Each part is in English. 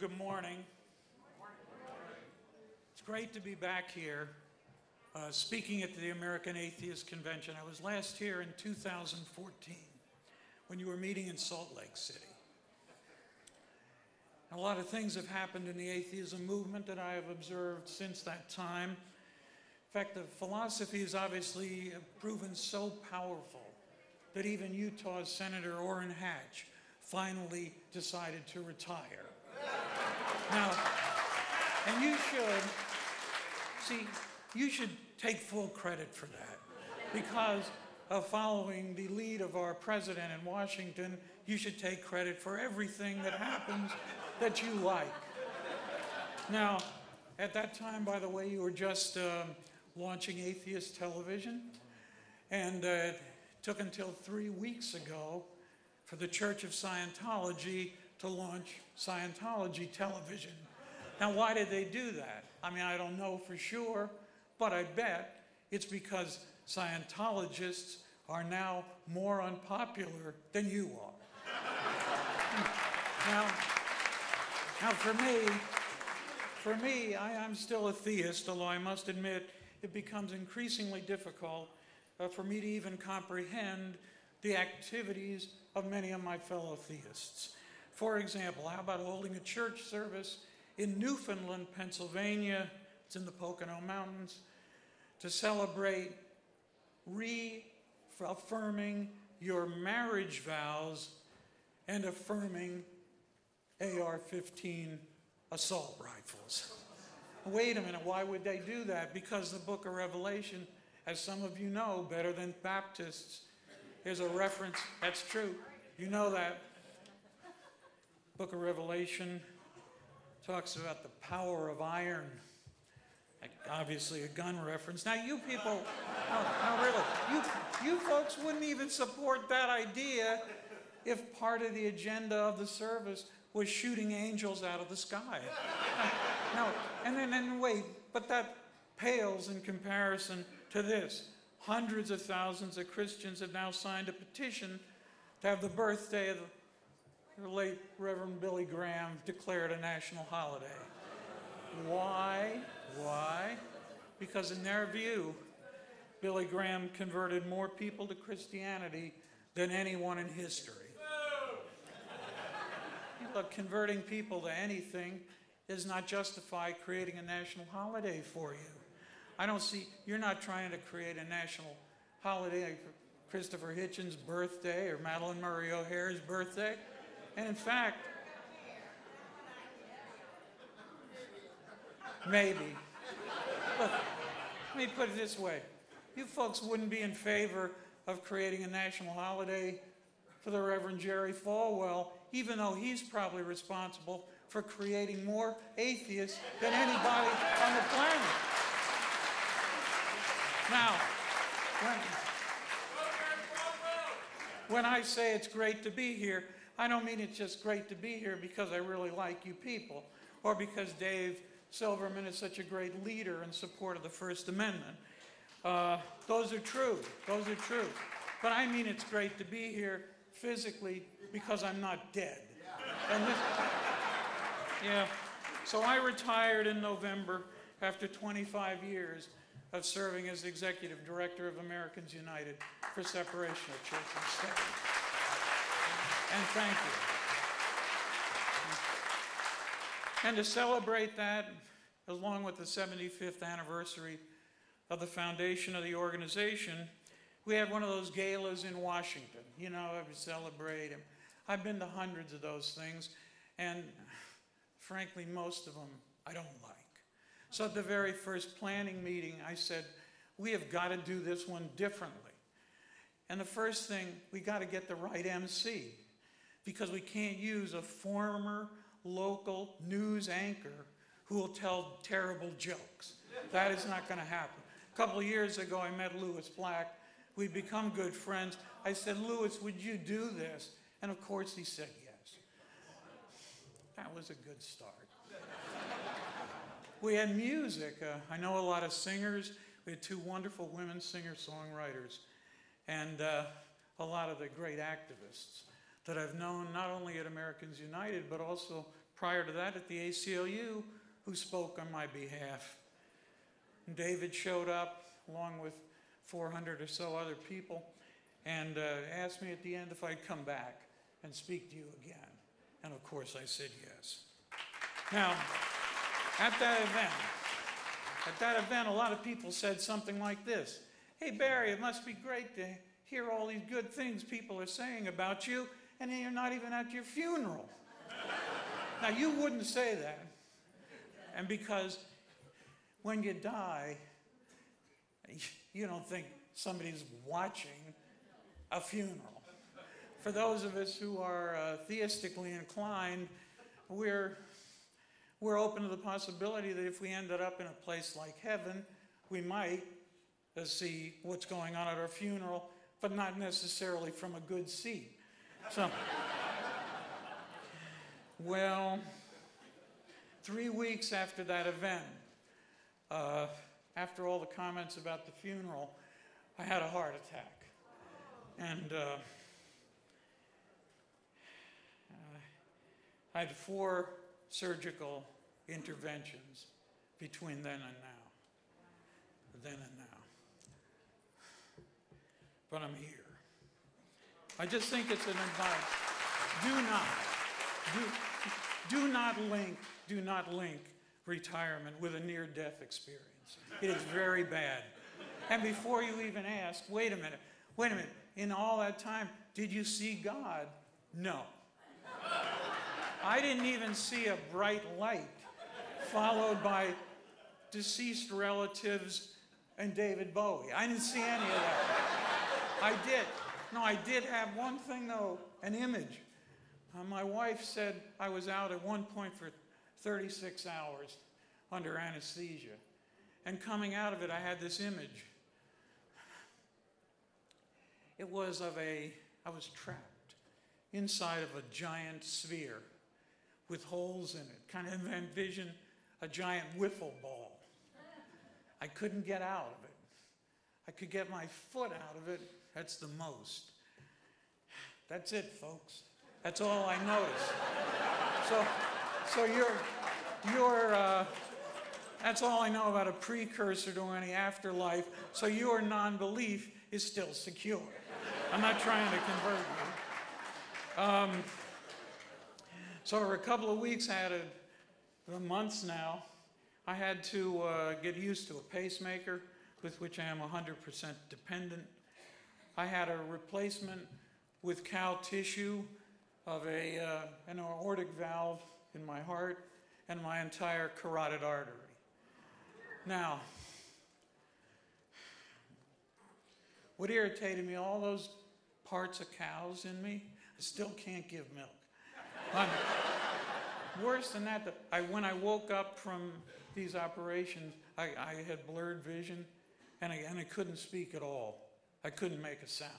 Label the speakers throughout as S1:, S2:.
S1: good morning. It's great to be back here uh, speaking at the American Atheist Convention. I was last here in 2014 when you were meeting in Salt Lake City. A lot of things have happened in the atheism movement that I have observed since that time. In fact, the philosophy has obviously proven so powerful that even Utah's Senator Orrin Hatch finally decided to retire. Now, and you should, see, you should take full credit for that because of following the lead of our president in Washington, you should take credit for everything that happens that you like. Now, at that time, by the way, you were just um, launching atheist television, and uh, it took until three weeks ago for the Church of Scientology to launch Scientology television. Now, why did they do that? I mean, I don't know for sure, but I bet it's because Scientologists are now more unpopular than you are. now, now, for me, for me, I, am still a theist, although I must admit it becomes increasingly difficult uh, for me to even comprehend the activities of many of my fellow theists. For example, how about holding a church service in Newfoundland, Pennsylvania, it's in the Pocono Mountains, to celebrate reaffirming your marriage vows and affirming AR-15 assault rifles. Wait a minute, why would they do that? Because the book of Revelation, as some of you know better than Baptists, is a reference, that's true, you know that. Book of Revelation talks about the power of iron. Obviously a gun reference. Now you people, no, no really, you, you folks wouldn't even support that idea if part of the agenda of the service was shooting angels out of the sky. no, and then and wait, but that pales in comparison to this. Hundreds of thousands of Christians have now signed a petition to have the birthday of the late Reverend Billy Graham declared a national holiday. Why? Why? Because in their view, Billy Graham converted more people to Christianity than anyone in history. Look, converting people to anything does not justify creating a national holiday for you. I don't see, you're not trying to create a national holiday for Christopher Hitchens' birthday or Madalyn Murray O'Hair's birthday. And in fact, maybe. Let me put it this way. You folks wouldn't be in favor of creating a national holiday for the Reverend Jerry Falwell even though he's probably responsible for creating more atheists than anybody on the planet. Now, when, when I say it's great to be here, I don't mean it's just great to be here because I really like you people or because Dave Silverman is such a great leader in support of the First Amendment. Uh, those are true. Those are true. But I mean it's great to be here physically because I'm not dead. This, yeah. So I retired in November after 25 years of serving as executive director of Americans United for separation of church and state. And thank you. And to celebrate that, along with the 75th anniversary of the foundation of the organization, we had one of those galas in Washington. You know, we celebrate. And I've been to hundreds of those things, and frankly, most of them I don't like. So at the very first planning meeting, I said, we have got to do this one differently. And the first thing, we got to get the right MC, because we can't use a former local news anchor who will tell terrible jokes. That is not going to happen. A couple of years ago, I met Lewis Black. We'd become good friends. I said, Lewis, would you do this? And of course he said yes. That was a good start. we had music. Uh, I know a lot of singers. We had two wonderful women singer-songwriters and uh, a lot of the great activists that I've known not only at Americans United but also prior to that at the ACLU who spoke on my behalf. And David showed up along with 400 or so other people and uh, asked me at the end if I'd come back and speak to you again. And of course, I said yes. Now, at that event, at that event, a lot of people said something like this Hey, Barry, it must be great to hear all these good things people are saying about you, and you're not even at your funeral. now, you wouldn't say that. And because when you die, you don't think somebody's watching a funeral. For those of us who are uh, theistically inclined, we're, we're open to the possibility that if we ended up in a place like heaven, we might uh, see what's going on at our funeral, but not necessarily from a good seat. So, well, three weeks after that event, uh, after all the comments about the funeral, I had a heart attack. And uh, I had four surgical interventions between then and now. Then and now. But I'm here. I just think it's an advice. Do not, do, do not link, do not link retirement with a near death experience. It is very bad. And before you even ask, wait a minute, wait a minute, in all that time, did you see God? No. I didn't even see a bright light followed by deceased relatives and David Bowie. I didn't see any of that. I did. No, I did have one thing though, an image. Uh, my wife said I was out at one point for 36 hours under anesthesia. And coming out of it, I had this image. It was of a, I was trapped inside of a giant sphere with holes in it. Kind of envision a giant wiffle ball. I couldn't get out of it. I could get my foot out of it. That's the most. That's it, folks. That's all I noticed. So, so you're, you're, uh, that's all I know about a precursor to any afterlife. So your non-belief is still secure. I'm not trying to convert you. Um, so for a couple of weeks, I had a, months now, I had to uh, get used to a pacemaker with which I am 100% dependent. I had a replacement with cow tissue of a, uh, an aortic valve in my heart and my entire carotid artery. Now, what irritated me, all those parts of cows in me, I still can't give milk. Worse than that, I, when I woke up from these operations, I, I had blurred vision and I, and I couldn't speak at all. I couldn't make a sound.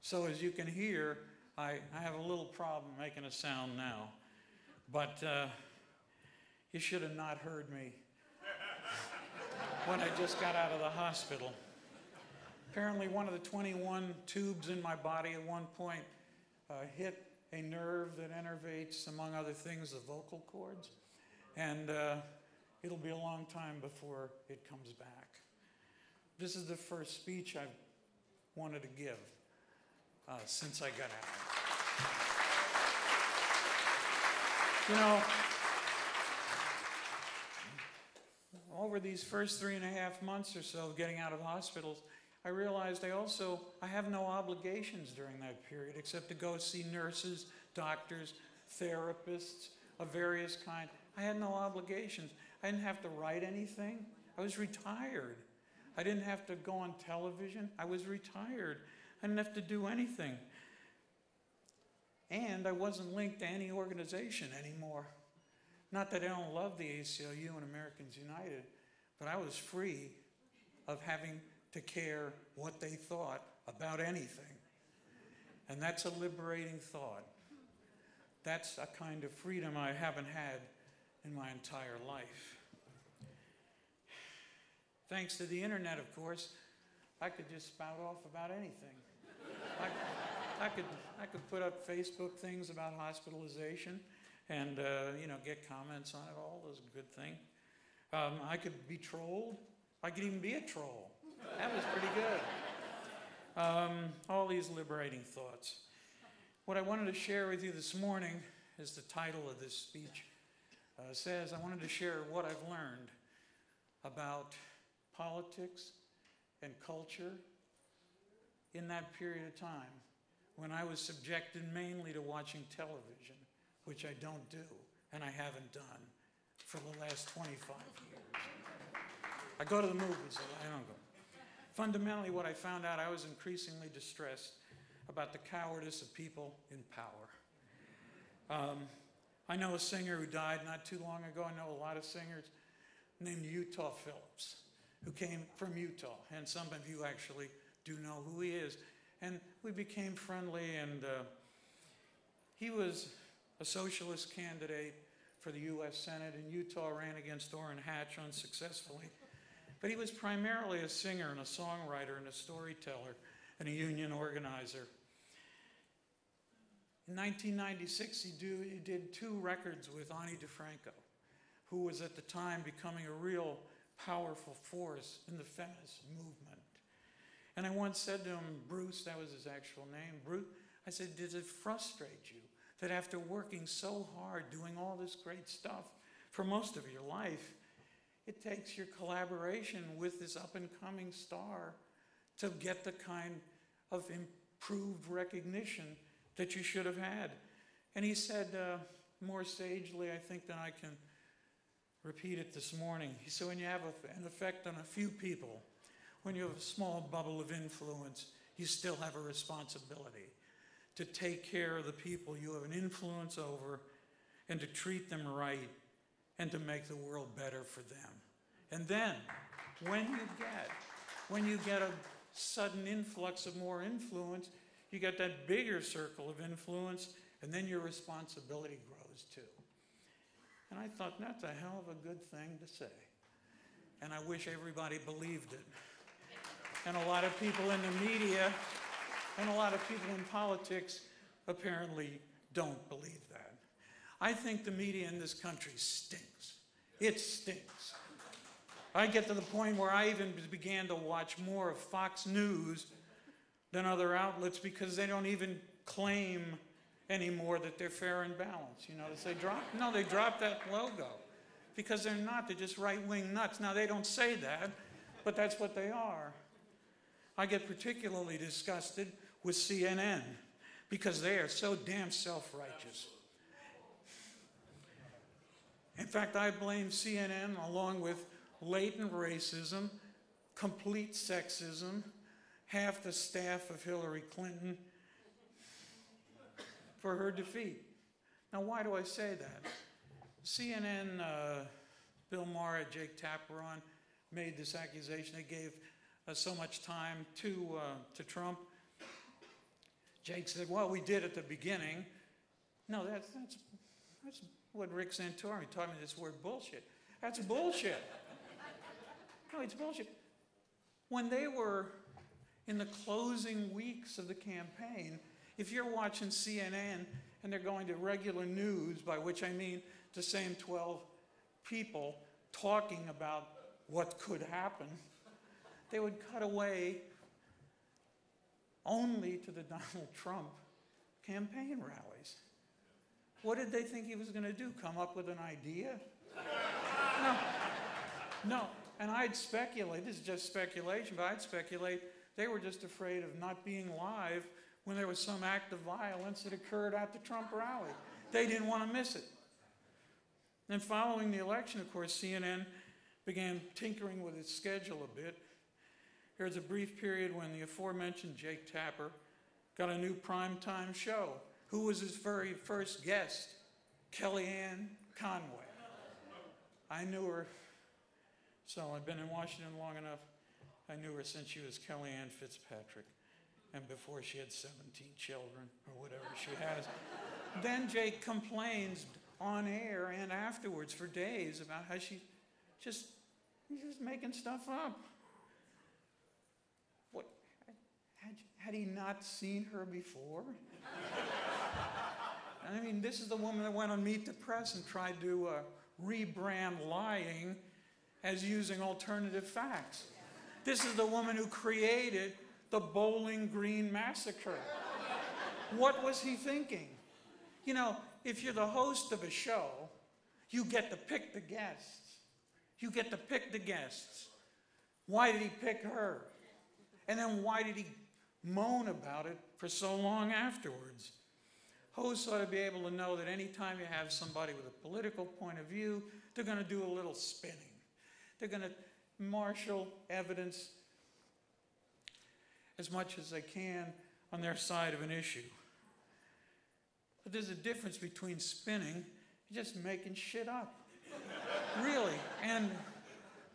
S1: So as you can hear, I, I have a little problem making a sound now. But uh, you should have not heard me when I just got out of the hospital. Apparently, one of the 21 tubes in my body at one point uh, hit a nerve that innervates, among other things, the vocal cords. And uh, it'll be a long time before it comes back. This is the first speech I've wanted to give uh, since I got out. You know, over these first three and a half months or so of getting out of hospitals, I realized I also, I have no obligations during that period except to go see nurses, doctors, therapists of various kind. I had no obligations. I didn't have to write anything. I was retired. I didn't have to go on television. I was retired. I didn't have to do anything. And I wasn't linked to any organization anymore. Not that I don't love the ACLU and Americans United, but I was free of having to care what they thought about anything. And that's a liberating thought. That's a kind of freedom I haven't had in my entire life. Thanks to the internet, of course, I could just spout off about anything. I, I, could, I could put up Facebook things about hospitalization and, uh, you know, get comments on it all a good thing. Um, I could be trolled. I could even be a troll. That was pretty good. Um, all these liberating thoughts. What I wanted to share with you this morning, is the title of this speech uh, says, I wanted to share what I've learned about politics and culture in that period of time when I was subjected mainly to watching television, which I don't do and I haven't done for the last 25 years. I go to the movies, I don't go. Fundamentally, what I found out, I was increasingly distressed about the cowardice of people in power. Um, I know a singer who died not too long ago. I know a lot of singers named Utah Phillips, who came from Utah, and some of you actually do know who he is. And we became friendly, and uh, he was a socialist candidate for the U.S. Senate, and Utah ran against Orrin Hatch unsuccessfully. But he was primarily a singer and a songwriter and a storyteller and a union organizer. In 1996, he, do, he did two records with Ani DiFranco, who was at the time becoming a real powerful force in the feminist movement. And I once said to him, Bruce, that was his actual name, Bruce, I said, does it frustrate you that after working so hard, doing all this great stuff for most of your life, it takes your collaboration with this up and coming star to get the kind of improved recognition that you should have had. And he said, uh, more sagely, I think, than I can repeat it this morning. He said, when you have an effect on a few people, when you have a small bubble of influence, you still have a responsibility to take care of the people you have an influence over and to treat them right and to make the world better for them. And then, when you get, when you get a sudden influx of more influence, you get that bigger circle of influence, and then your responsibility grows too. And I thought, that's a hell of a good thing to say. And I wish everybody believed it. And a lot of people in the media and a lot of people in politics apparently don't believe that. I think the media in this country stinks. It stinks. I get to the point where I even began to watch more of Fox News than other outlets because they don't even claim anymore that they're fair and balanced. You notice they drop, no, they drop that logo because they're not, they're just right-wing nuts. Now they don't say that, but that's what they are. I get particularly disgusted with CNN because they are so damn self-righteous. In fact, I blame CNN along with latent racism, complete sexism, half the staff of Hillary Clinton for her defeat. Now, why do I say that? CNN, uh, Bill Maher, Jake Tapper on, made this accusation. They gave uh, so much time to, uh, to Trump. Jake said, well, we did at the beginning. No, that's, that's, that's what Rick Santorum taught me this word bullshit. That's bullshit. No, it's bullshit. When they were in the closing weeks of the campaign, if you're watching CNN and they're going to regular news, by which I mean the same 12 people talking about what could happen, they would cut away only to the Donald Trump campaign rallies. What did they think he was going to do? Come up with an idea? No. No. And I'd speculate, this is just speculation, but I'd speculate they were just afraid of not being live when there was some act of violence that occurred at the Trump rally. They didn't want to miss it. And following the election, of course, CNN began tinkering with its schedule a bit. Here's a brief period when the aforementioned Jake Tapper got a new primetime show. Who was his very first guest? Kellyanne Conway. I knew her so I've been in Washington long enough. I knew her since she was Kellyanne Fitzpatrick and before she had 17 children or whatever she has. then Jake complains on air and afterwards for days about how she just, just making stuff up. What, had, had he not seen her before? I mean, this is the woman that went on Meet the Press and tried to uh, rebrand lying as using alternative facts. This is the woman who created the Bowling Green Massacre. What was he thinking? You know, if you're the host of a show, you get to pick the guests. You get to pick the guests. Why did he pick her? And then why did he moan about it for so long afterwards? Hosts ought to be able to know that anytime you have somebody with a political point of view, they're going to do a little spinning. They're going to marshal evidence as much as they can on their side of an issue. But there's a difference between spinning and just making shit up. really. And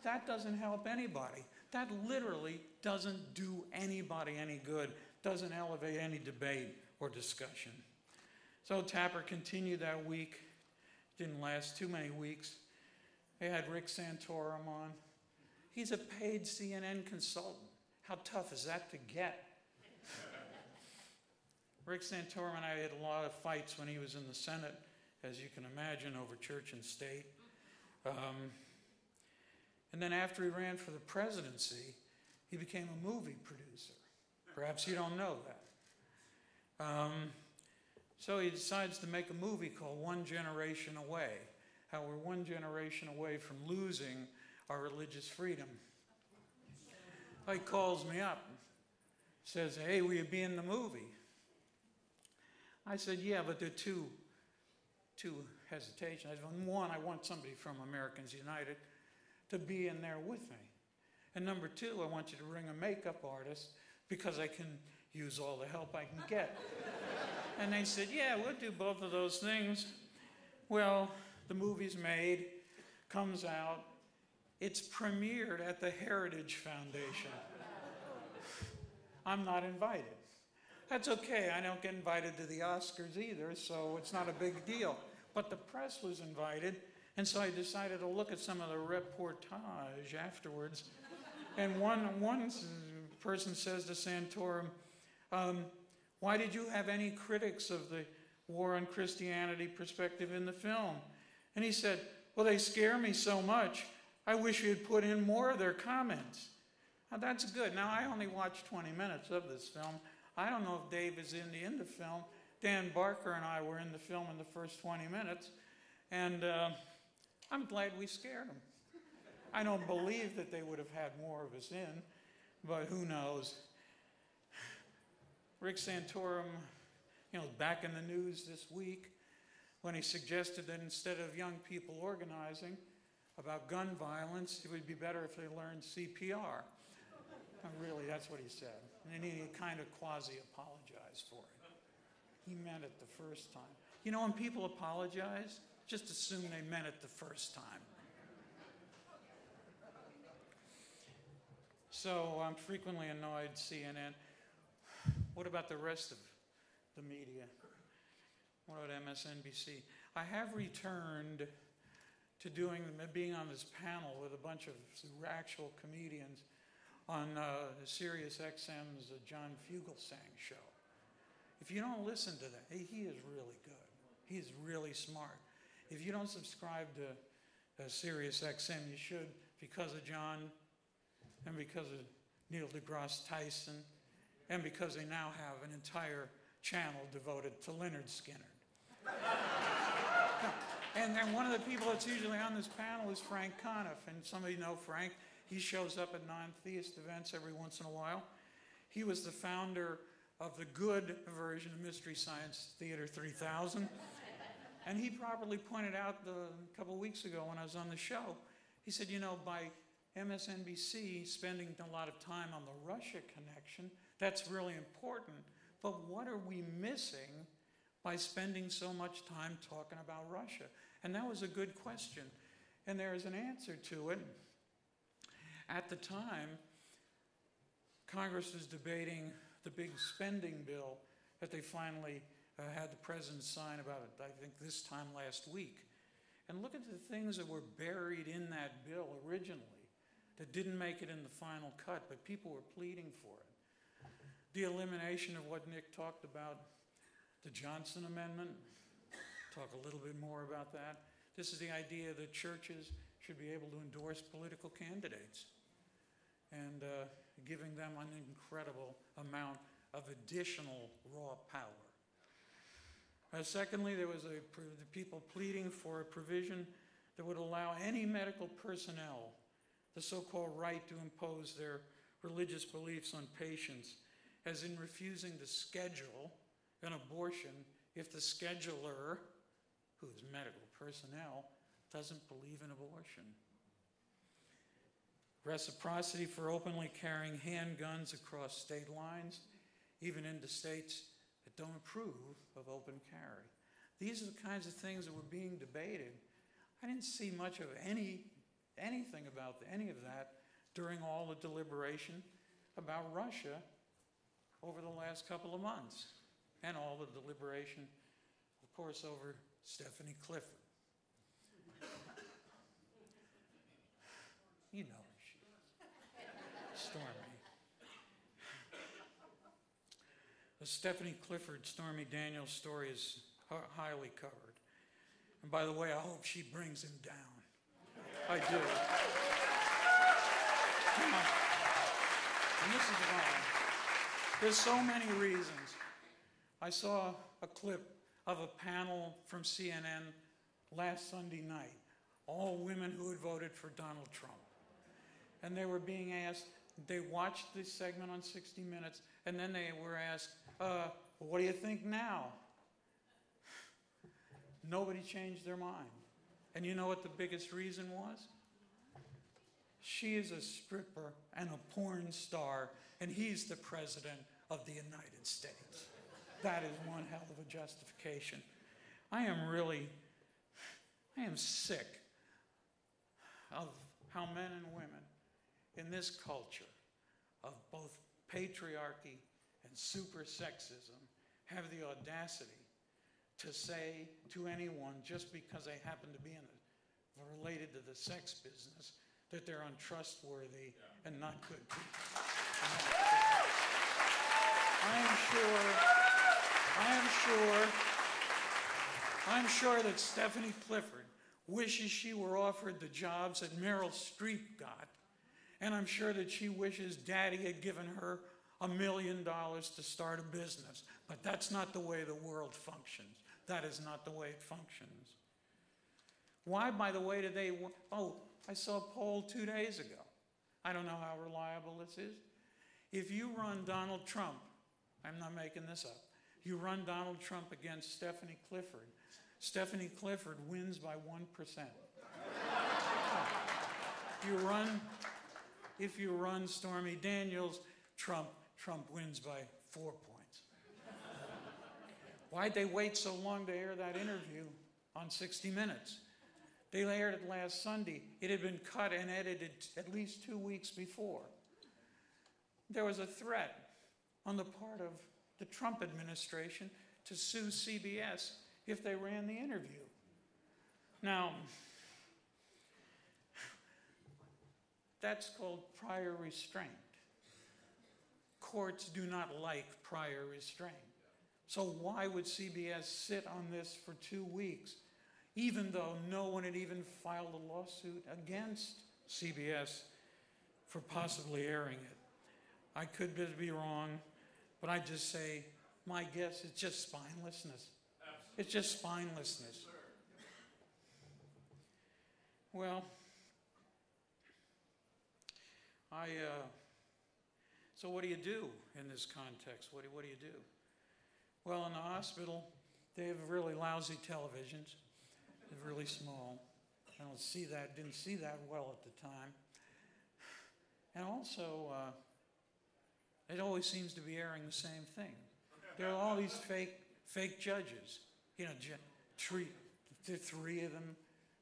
S1: that doesn't help anybody. That literally doesn't do anybody any good, doesn't elevate any debate or discussion. So Tapper continued that week. Didn't last too many weeks. They had Rick Santorum on. He's a paid CNN consultant. How tough is that to get? Rick Santorum and I had a lot of fights when he was in the Senate, as you can imagine, over church and state. Um, and then after he ran for the presidency, he became a movie producer. Perhaps you don't know that. Um, so he decides to make a movie called One Generation Away, how we're one generation away from losing our religious freedom. He calls me up, says, hey, will you be in the movie? I said, yeah, but there are two, two hesitations. I said, one, I want somebody from Americans United to be in there with me. And number two, I want you to bring a makeup artist because I can use all the help I can get. and they said, yeah, we'll do both of those things. Well, the movie's made, comes out, it's premiered at the Heritage Foundation. I'm not invited. That's okay, I don't get invited to the Oscars either, so it's not a big deal. But the press was invited, and so I decided to look at some of the reportage afterwards. And one, one person says to Santorum, um, Why did you have any critics of the war on Christianity perspective in the film? And he said, Well, they scare me so much, I wish you had put in more of their comments. Now, that's good. Now, I only watched 20 minutes of this film. I don't know if Dave is in the, in the film. Dan Barker and I were in the film in the first 20 minutes, and uh, I'm glad we scared them. I don't believe that they would have had more of us in, but who knows. Rick Santorum, you know, back in the news this week when he suggested that instead of young people organizing about gun violence, it would be better if they learned CPR. really, that's what he said. And then he kind of quasi apologized for it. He meant it the first time. You know, when people apologize, just assume they meant it the first time. So I'm frequently annoyed, CNN. What about the rest of the media? What about MSNBC? I have returned to doing being on this panel with a bunch of actual comedians on uh, Sirius XM's uh, John Fugelsang show. If you don't listen to that, he, is really good. He is really smart. If you don't subscribe to uh, Sirius XM, you should because of John and because of Neil deGrasse Tyson and because they now have an entire channel devoted to Lynyrd Skynyrd. and then one of the people that's usually on this panel is Frank Conniff, and some of you know Frank. He shows up at non-theist events every once in a while. He was the founder of the good version of Mystery Science Theater 3000. and he properly pointed out the, a couple weeks ago when I was on the show, he said, you know, by MSNBC spending a lot of time on the Russia connection, that's really important. But what are we missing by spending so much time talking about Russia? And that was a good question. And there is an answer to it. At the time, Congress was debating the big spending bill that they finally uh, had the president sign about it, I think this time last week. And look at the things that were buried in that bill originally that didn't make it in the final cut, but people were pleading for it. The elimination of what Nick talked about, the Johnson Amendment, talk a little bit more about that. This is the idea that churches should be able to endorse political candidates and uh, giving them an incredible amount of additional raw power. Uh, secondly, there was a, the people pleading for a provision that would allow any medical personnel the so-called right to impose their religious beliefs on patients, as in refusing to schedule an abortion if the scheduler, who is medical personnel, doesn't believe in abortion. Reciprocity for openly carrying handguns across state lines, even into states that don't approve of open carry. These are the kinds of things that were being debated. I didn't see much of any, anything about any of that during all the deliberation about Russia over the last couple of months, and all the deliberation, of course, over Stephanie Clifford. You know who she is. Stormy. The Stephanie Clifford, Stormy Daniels story is highly covered. And by the way, I hope she brings him down. I do. And this is why. There's so many reasons. I saw a clip of a panel from CNN last Sunday night, all women who had voted for Donald Trump. And they were being asked, they watched this segment on 60 Minutes, and then they were asked, uh, what do you think now? Nobody changed their mind. And you know what the biggest reason was? She is a stripper and a porn star, and he's the president of the United States. That is one hell of a justification. I am really, I am sick of how men and women in this culture of both patriarchy and super sexism have the audacity to say to anyone just because they happen to be in a, related to the sex business that they're untrustworthy and not good people. I am sure, I am sure, I'm sure that Stephanie Clifford wishes she were offered the jobs that Meryl Streep got, and I'm sure that she wishes Daddy had given her a million dollars to start a business. But that's not the way the world functions. That is not the way it functions. Why, by the way, do they? Oh, I saw a poll two days ago. I don't know how reliable this is. If you run Donald Trump, I'm not making this up, you run Donald Trump against Stephanie Clifford, Stephanie Clifford wins by 1%. You run, if you run Stormy Daniels, Trump, Trump wins by four points. Why'd they wait so long to air that interview on 60 Minutes? They aired it last Sunday. It had been cut and edited at least two weeks before. There was a threat on the part of the Trump administration to sue CBS if they ran the interview. Now, that's called prior restraint. Courts do not like prior restraint. So why would CBS sit on this for two weeks, even though no one had even filed a lawsuit against CBS for possibly airing it? I could be wrong, but I just say, my guess is just spinelessness. It's just spinelessness. Well, I, uh, so what do you do in this context? What do, what do you do? Well, in the hospital, they have really lousy televisions. They're really small. I don't see that, didn't see that well at the time. And also, uh, it always seems to be airing the same thing. There are all these fake, fake judges. You know, treat, the three of them.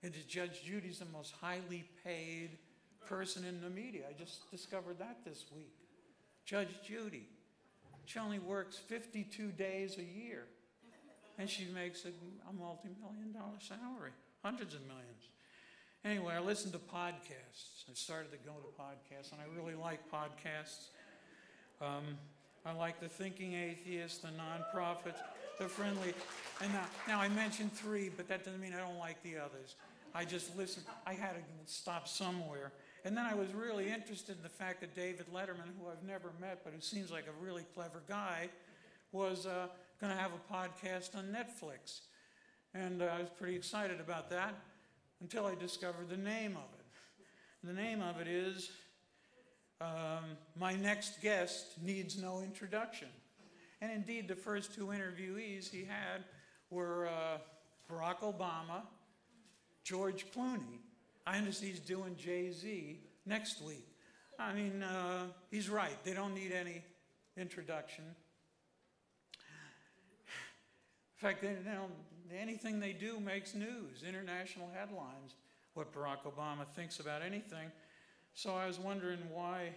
S1: And Judge Judy's the most highly paid person in the media. I just discovered that this week. Judge Judy. She only works 52 days a year. And she makes a, a multi-million dollar salary, hundreds of millions. Anyway, I listen to podcasts. I started to go to podcasts, and I really like podcasts. Um, I like the Thinking Atheist, the Non-Prophets, the friendly. And now, now I mentioned three, but that doesn't mean I don't like the others. I just listened. I had to stop somewhere. And then I was really interested in the fact that David Letterman, who I've never met, but who seems like a really clever guy, was uh, going to have a podcast on Netflix. And uh, I was pretty excited about that until I discovered the name of it. The name of it is um, My Next Guest Needs No Introduction. And indeed, the first two interviewees he had were uh, Barack Obama, George Clooney. I understand he's doing Jay Z next week. I mean, uh, he's right. They don't need any introduction. In fact, they, anything they do makes news, international headlines, what Barack Obama thinks about anything. So I was wondering why,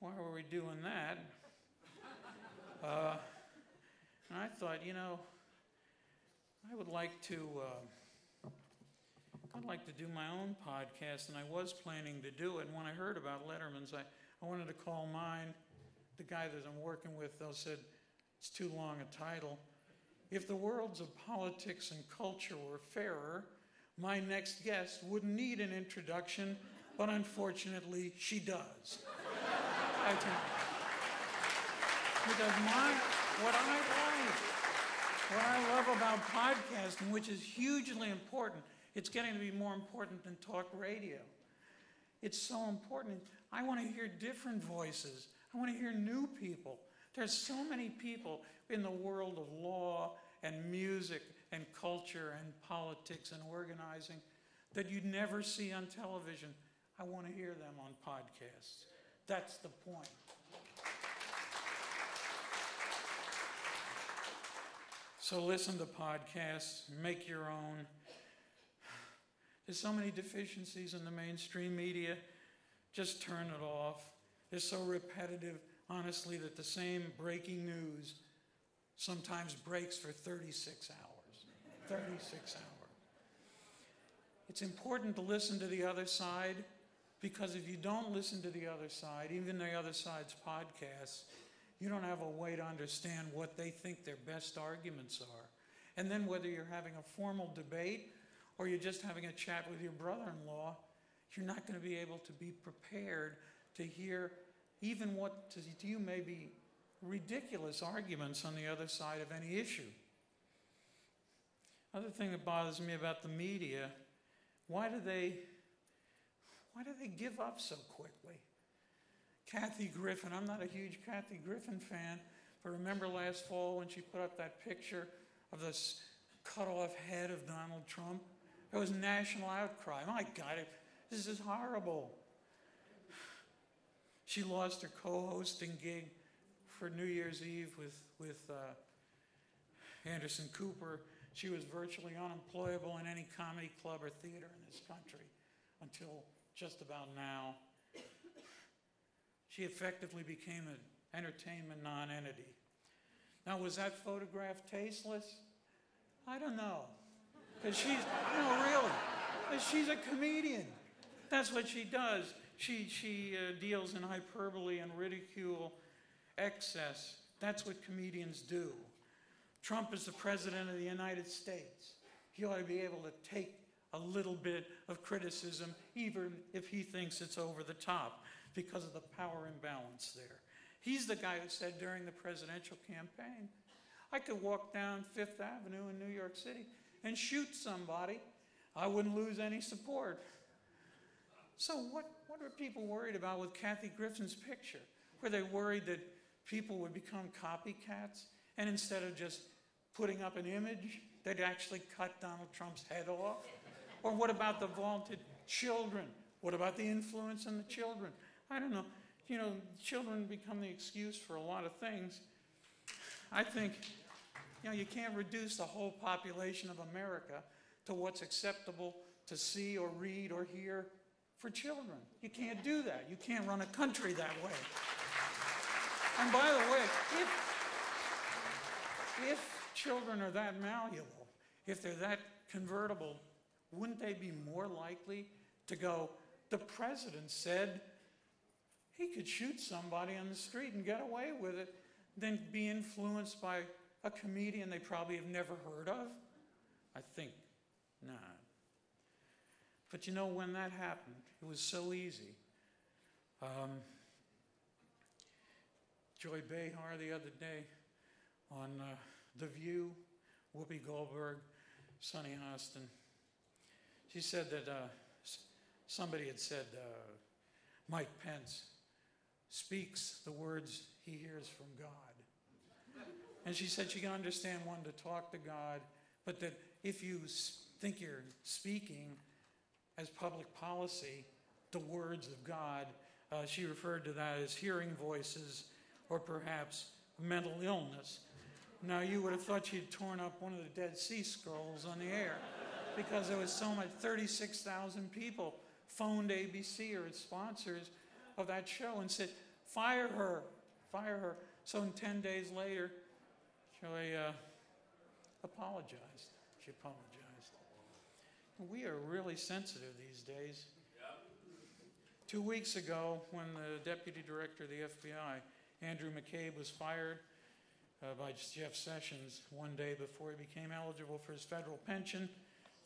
S1: why were we doing that? Uh, and I thought, you know, I would like to, uh, I'd like to do my own podcast, and I was planning to do it. And when I heard about Letterman's, I, I wanted to call mine. The guy that I'm working with, though, said it's too long a title. If the worlds of politics and culture were fairer, my next guest wouldn't need an introduction, but unfortunately, she does. I think. Because my, what I like, what I love about podcasting, which is hugely important, it's getting to be more important than talk radio. It's so important. I want to hear different voices. I want to hear new people. There's so many people in the world of law and music and culture and politics and organizing that you'd never see on television. I want to hear them on podcasts. That's the point. So listen to podcasts, make your own. There's so many deficiencies in the mainstream media. Just turn it off. They're so repetitive, honestly, that the same breaking news sometimes breaks for 36 hours. 36 hours. It's important to listen to the other side because if you don't listen to the other side, even the other side's podcasts, you don't have a way to understand what they think their best arguments are. And then whether you're having a formal debate or you're just having a chat with your brother-in-law, you're not going to be able to be prepared to hear even what to you may be ridiculous arguments on the other side of any issue. Other thing that bothers me about the media, why do they why do they give up so quickly? Kathy Griffin, I'm not a huge Kathy Griffin fan, but remember last fall when she put up that picture of this cut off head of Donald Trump? There was national outcry. My God, this is horrible. She lost her co hosting gig for New Year's Eve with, with uh, Anderson Cooper. She was virtually unemployable in any comedy club or theater in this country until just about now. She effectively became an entertainment non-entity. Now, was that photograph tasteless? I don't know. Because she's, no, really. She's a comedian. That's what she does. She, she uh, deals in hyperbole and ridicule, excess. That's what comedians do. Trump is the president of the United States. He ought to be able to take a little bit of criticism, even if he thinks it's over the top, because of the power imbalance there. He's the guy who said during the presidential campaign, I could walk down Fifth Avenue in New York City and shoot somebody. I wouldn't lose any support. So what, what are people worried about with Kathy Griffin's picture? Were they worried that people would become copycats and instead of just putting up an image, they'd actually cut Donald Trump's head off? Or what about the vaunted children? What about the influence on the children? I don't know. You know, children become the excuse for a lot of things. I think, you know, you can't reduce the whole population of America to what's acceptable to see or read or hear for children. You can't do that. You can't run a country that way. And by the way, if, if children are that malleable, if they're that convertible wouldn't they be more likely to go, the president said he could shoot somebody on the street and get away with it, than be influenced by a comedian they probably have never heard of? I think not. But you know, when that happened, it was so easy. Um, Joy Behar the other day on uh, The View, Whoopi Goldberg, Sunny Hostin. She said that uh, somebody had said uh, Mike Pence speaks the words he hears from God. And she said she can understand one to talk to God, but that if you think you're speaking as public policy the words of God, uh, she referred to that as hearing voices or perhaps mental illness. Now, you would have thought she'd torn up one of the Dead Sea Scrolls on the air because there was so much, 36,000 people phoned ABC or its sponsors of that show and said, fire her, fire her. So in 10 days later, Joy uh, apologized. She apologized. We are really sensitive these days. Two weeks ago, when the deputy director of the FBI, Andrew McCabe, was fired uh, by Jeff Sessions one day before he became eligible for his federal pension,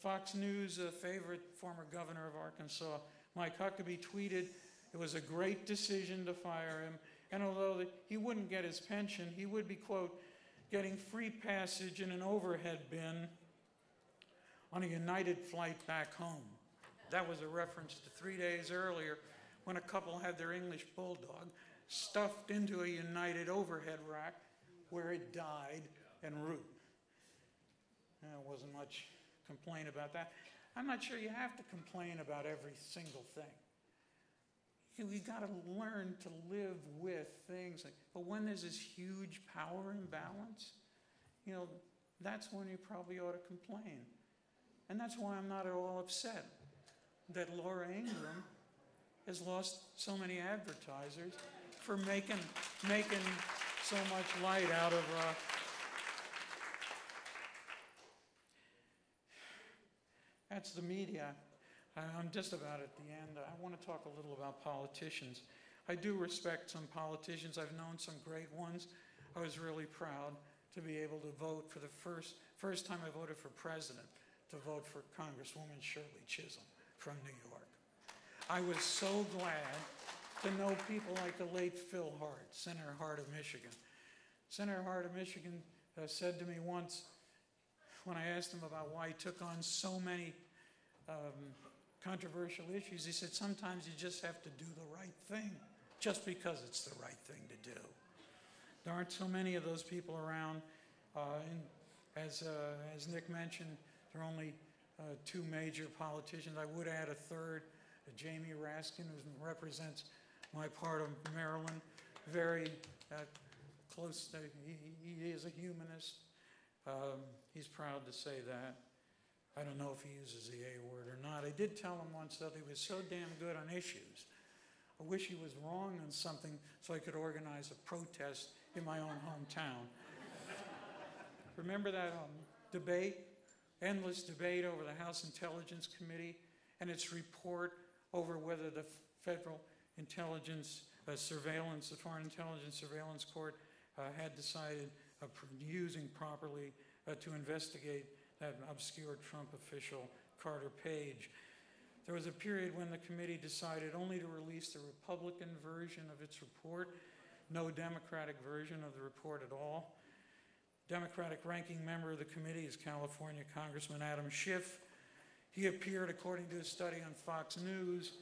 S1: Fox News, a favorite former governor of Arkansas, Mike Huckabee, tweeted it was a great decision to fire him, and although that he wouldn't get his pension, he would be, quote, getting free passage in an overhead bin on a United flight back home. That was a reference to three days earlier when a couple had their English bulldog stuffed into a United overhead rack where it died en route. There wasn't much complaint about that. I'm not sure you have to complain about every single thing. You- We got to learn to live with things. like- But when there's this huge power imbalance, you know, that's when you probably ought to complain. And that's why I'm not at all upset that Laura Ingraham has lost so many advertisers for making, making so much light out of, uh, that's the media. I'm just about at the end. I want to talk a little about politicians. I do respect some politicians. I've known some great ones. I was really proud to be able to vote for the first, first time I voted for president, to vote for Congresswoman Shirley Chisholm from New York. I was so glad to know people like the late Phil Hart, Senator Hart of Michigan. Senator Hart of Michigan uh, said to me once, when I asked him about why he took on so many um, controversial issues, he said, sometimes you just have to do the right thing, just because it's the right thing to do. There aren't so many of those people around. Uh, and as, uh, as Nick mentioned, there are only uh, two major politicians. I would add a third, uh, Jamie Raskin, who represents my part of Maryland. Very uh, close, to, he, he is a humanist. Um, he's proud to say that. I don't know if he uses the A word or not. I did tell him once that he was so damn good on issues. I wish he was wrong on something so I could organize a protest in my own hometown. Remember that um, debate, endless debate over the House Intelligence Committee and its report over whether the Federal Intelligence uh, Surveillance, the Foreign Intelligence Surveillance Court, uh, had decided using properly uh, to investigate that obscure Trump official, Carter Page. There was a period when the committee decided only to release the Republican version of its report, no Democratic version of the report at all. Democratic ranking member of the committee is California Congressman Adam Schiff. He appeared, according to a study on Fox News,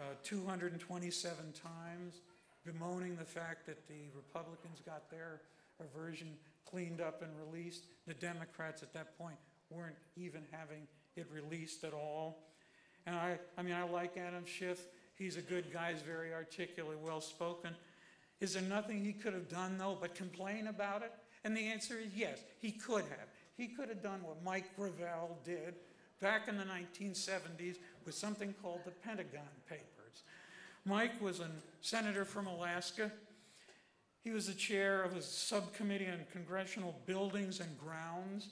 S1: uh, 227 times, bemoaning the fact that the Republicans got their version cleaned up and released. The Democrats at that point weren't even having it released at all. And I, I mean, I like Adam Schiff. He's a good guy, he's very articulate, well spoken. Is there nothing he could have done, though, but complain about it? And the answer is yes, he could have. He could have done what Mike Gravel did back in the 1970s with something called the Pentagon Papers. Mike was a senator from Alaska. He was the chair of a subcommittee on congressional buildings and grounds.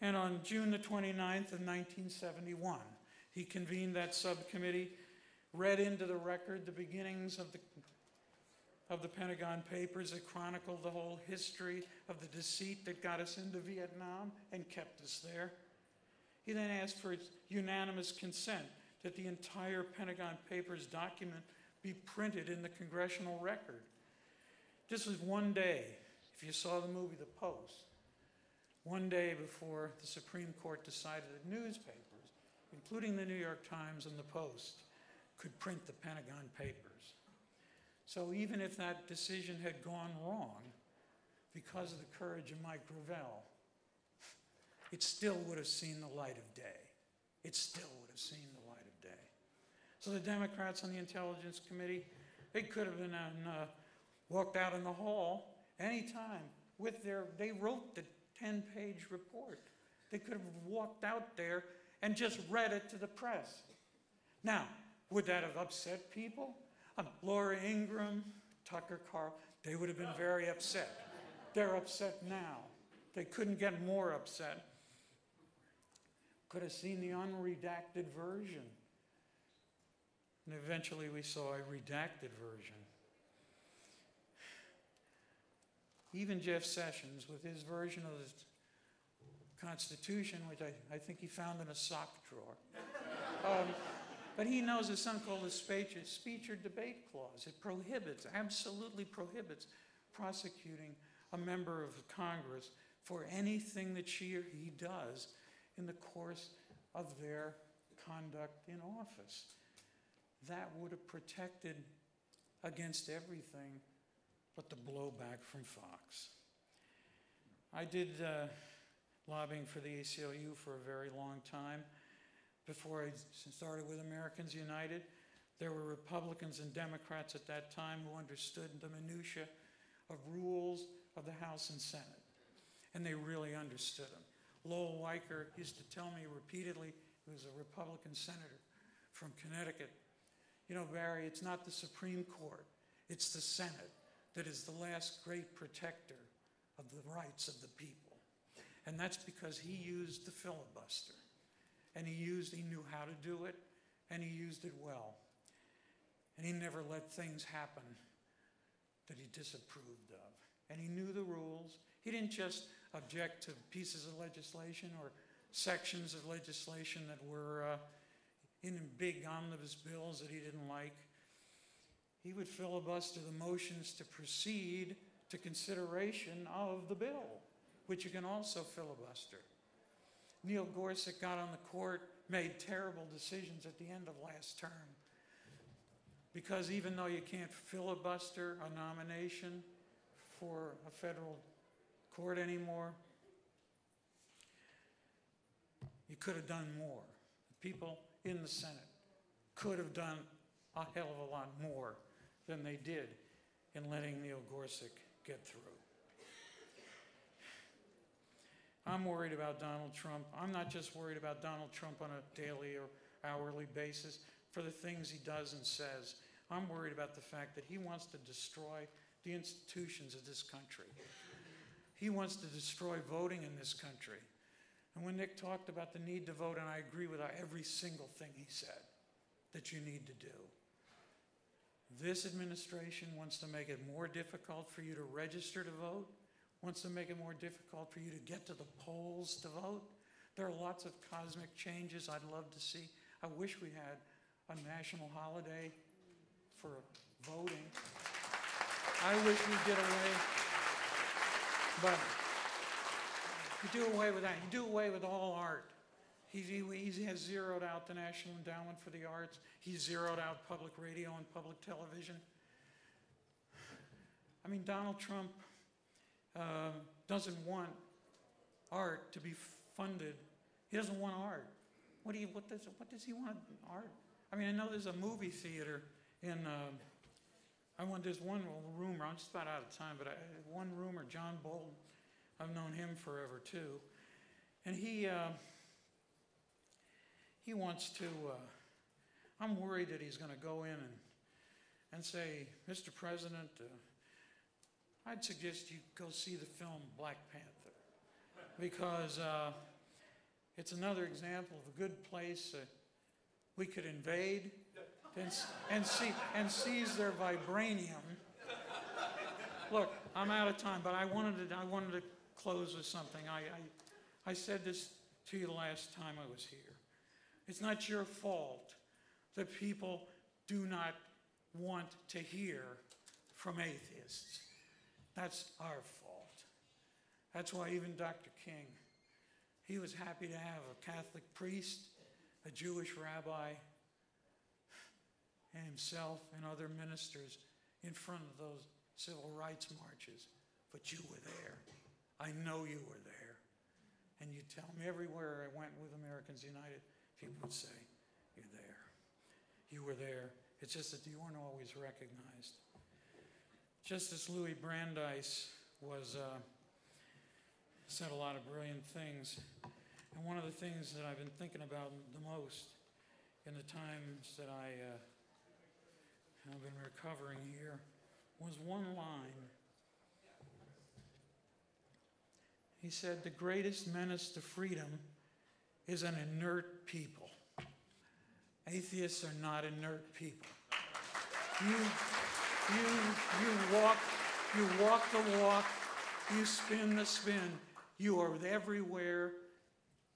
S1: And on June the 29th of 1971, he convened that subcommittee, read into the record the beginnings of the of the Pentagon Papers that chronicled the whole history of the deceit that got us into Vietnam and kept us there. He then asked for unanimous consent that the entire Pentagon Papers document be printed in the congressional record. This was one day, if you saw the movie The Post, one day before the Supreme Court decided that newspapers, including the New York Times and the Post, could print the Pentagon Papers. So even if that decision had gone wrong, because of the courage of Mike Gravel, it still would have seen the light of day. It still would have seen the light of day. So the Democrats on the Intelligence Committee, they could have been on, uh, walked out in the hall anytime with their, they wrote the 10-page report. They could have walked out there and just read it to the press. Now, would that have upset people? Um, Laura Ingraham, Tucker Carl, they would have been very upset. They're upset now. They couldn't get more upset. Could have seen the unredacted version. And eventually we saw a redacted version. Even Jeff Sessions, with his version of the Constitution, which I, I think he found in a sock drawer. Um, but he knows there's something called the speech, speech or debate clause. It prohibits, absolutely prohibits, prosecuting a member of Congress for anything that she or he does in the course of their conduct in office. That would have protected against everything but the blowback from Fox. I did uh, lobbying for the ACLU for a very long time. Before I started with Americans United, there were Republicans and Democrats at that time who understood the minutia of rules of the House and Senate. And they really understood them. Lowell Weicker used to tell me repeatedly, he was a Republican senator from Connecticut, you know, Barry, it's not the Supreme Court, it's the Senate that is the last great protector of the rights of the people. And that's because he used the filibuster. And he used, he knew how to do it, and he used it well. And he never let things happen that he disapproved of. And he knew the rules. He didn't just object to pieces of legislation or sections of legislation that were uh, in big omnibus bills that he didn't like. He would filibuster the motions to proceed to consideration of the bill, which you can also filibuster. Neil Gorsuch got on the court, made terrible decisions at the end of last term. Because even though you can't filibuster a nomination for a federal court anymore, you could have done more. People in the Senate could have done a hell of a lot more than they did in letting Neil Gorsuch get through. I'm worried about Donald Trump. I'm not just worried about Donald Trump on a daily or hourly basis for the things he does and says. I'm worried about the fact that he wants to destroy the institutions of this country. He wants to destroy voting in this country. And when Nick talked about the need to vote, and I agree with every single thing he said that you need to do, this administration wants to make it more difficult for you to register to vote, wants to make it more difficult for you to get to the polls to vote. There are lots of cosmic changes I'd love to see. I wish we had a national holiday for voting. I wish we did away, but you do away with that. You do away with all art. He, he, he has zeroed out the National Endowment for the Arts. He's zeroed out public radio and public television. I mean, Donald Trump uh, doesn't want art to be funded. He doesn't want art. What, do you, what, does, what does he want art? I mean, I know there's a movie theater in, uh, I want, there's one rumor, I'm just about out of time, but I, one rumor, John Bolton, I've known him forever too. And he, uh, he wants to, uh, I'm worried that he's going to go in and, and say, Mr. President, uh, I'd suggest you go see the film Black Panther because uh, it's another example of a good place we could invade and, and, see, and seize their vibranium Look, I'm out of time, but I wanted to, I wanted to close with something. I, I, I said this to you the last time I was here. It's not your fault that people do not want to hear from atheists. That's our fault. That's why even Dr. King, he was happy to have a Catholic priest, a Jewish rabbi, and himself and other ministers in front of those civil rights marches. But you were there. I know you were there. And you tell me everywhere I went with Americans United, people would say, You're there. You were there. It's just that you weren't always recognized. Justice Louis Brandeis was, uh, said a lot of brilliant things. And one of the things that I've been thinking about the most in the times that I uh, have been recovering here was one line. He said, The greatest menace to freedom is an inert people. Atheists are not inert people. You, you, you walk, you walk the walk, you spin the spin. You are everywhere.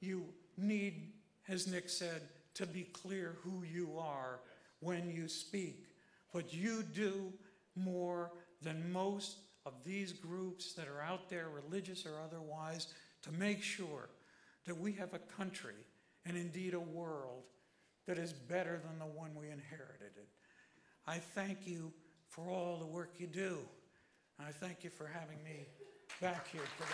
S1: You need, as Nick said, to be clear who you are when you speak. But you do more than most of these groups that are out there, religious or otherwise, to make sure that we have a country and indeed a world that is better than the one we inherited. It. I thank you for all the work you do. I thank you for having me back here today.